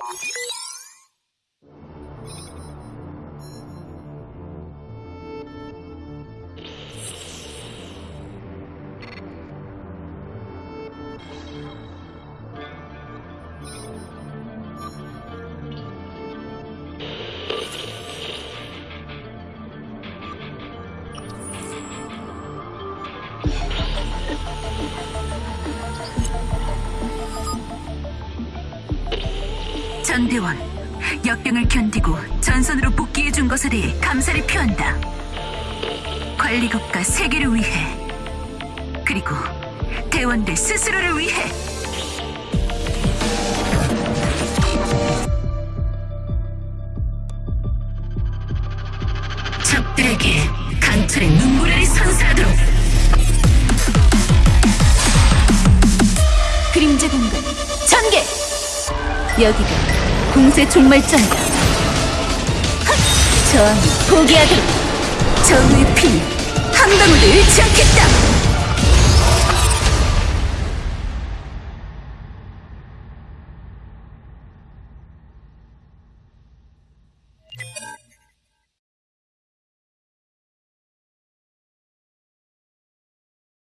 Yeah. 전대원, 역병을 견디고 전선으로 복귀해준 것에 대해 감사를 표한다. 관리국가 세계를 위해, 그리고 대원들 스스로를 위해. 적들에게 강철의 눈물을 선사하도록 그림자 공간 전개! 여기가 공세 종말점이다. 헛! 저항이 포기하도록 정의의 피한 방울도 잃지 않겠다.